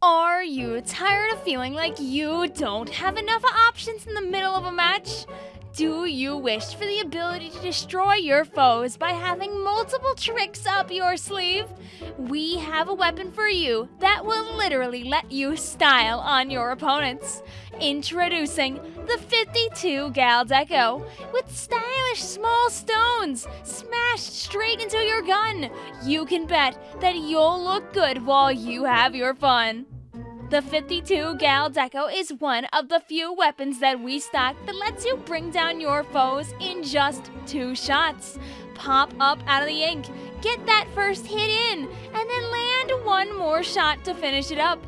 Are you tired of feeling like you don't have enough options in the middle of a match? Do you wish for the ability to destroy your foes by having multiple tricks up your sleeve? We have a weapon for you that will literally let you style on your opponents. Introducing the 52 Gal Deco with stylish small stones smashed straight into your gun. You can bet that you'll look good while you have your fun. The 52 Gal Deco is one of the few weapons that we stock that lets you bring down your foes in just two shots. Pop up out of the ink, get that first hit in, and then land one more shot to finish it up.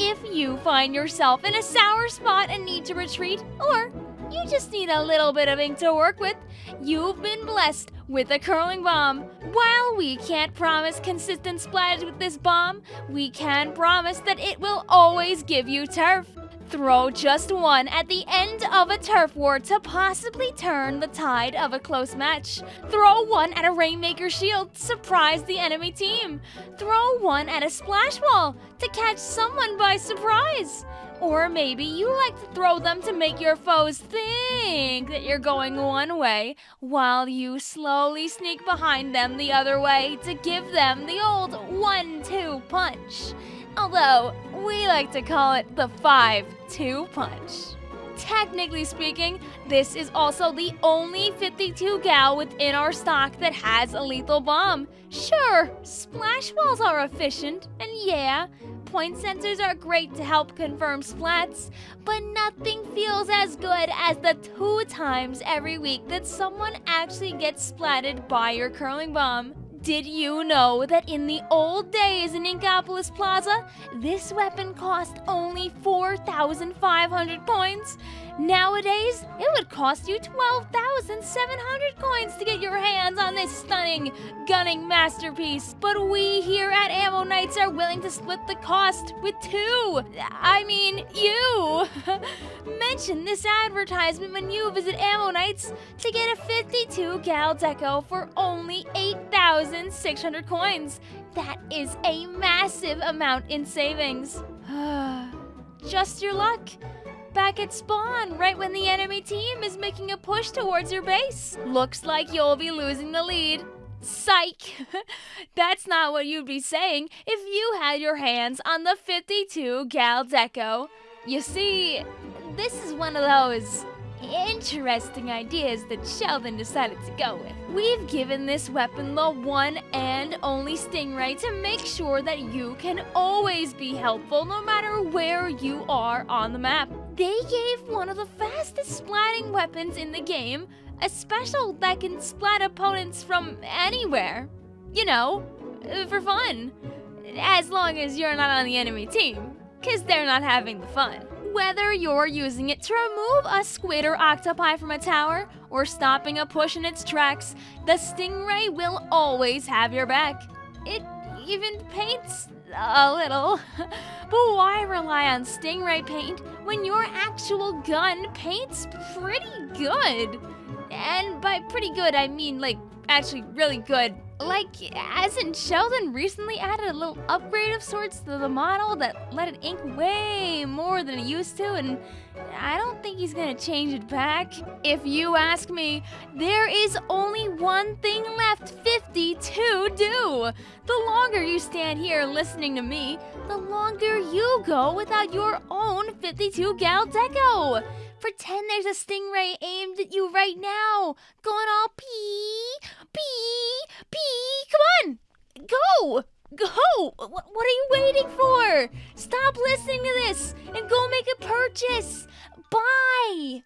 If you find yourself in a sour spot and need to retreat, or you just need a little bit of ink to work with, you've been blessed with a curling bomb. While we can't promise consistent splash with this bomb, we can promise that it will always give you turf. Throw just one at the end of a turf war to possibly turn the tide of a close match. Throw one at a Rainmaker shield to surprise the enemy team. Throw one at a splash wall to catch someone by surprise. Or maybe you like to throw them to make your foes think that you're going one way while you slowly sneak behind them the other way to give them the old one-two punch. Although, we like to call it the 5-2 punch. Technically speaking, this is also the only 52 gal within our stock that has a lethal bomb. Sure, splash walls are efficient, and yeah, point sensors are great to help confirm splats, but nothing feels as good as the two times every week that someone actually gets splatted by your curling bomb. Did you know that in the old days in Inkopolis Plaza, this weapon cost only 4,500 coins? Nowadays, it would cost you 12,700 coins to get your hands on this stunning gunning masterpiece. But we here at Ammo Knights are willing to split the cost with two. I mean, you. Mention this advertisement when you visit Ammo Knights to get a 52 gal deco for only 8,600 coins. That is a massive amount in savings. Just your luck back at spawn right when the enemy team is making a push towards your base. Looks like you'll be losing the lead. Psych! That's not what you'd be saying if you had your hands on the 52 Gal Deco. You see, this is one of those interesting ideas that Sheldon decided to go with. We've given this weapon the one and only Stingray to make sure that you can always be helpful no matter where you are on the map. They gave one of the fastest splatting weapons in the game a special that can splat opponents from anywhere. You know, for fun. As long as you're not on the enemy team, because they're not having the fun. Whether you're using it to remove a squid or octopi from a tower, or stopping a push in its tracks, the Stingray will always have your back. It even paints a little. but why rely on Stingray paint when your actual gun paints pretty good? And by pretty good, I mean like actually really good. Like, as in Sheldon recently added a little upgrade of sorts to the model that let it ink way more than it used to, and I don't think he's gonna change it back. If you ask me, there is only one thing left 50 to do. The longer you stand here listening to me, the longer you go without your own 52 gal deco. Pretend there's a stingray aimed at you right now, going all pee, pee, pee. Come on, go, go. What are you waiting for? Stop listening to this and go make a purchase. Bye.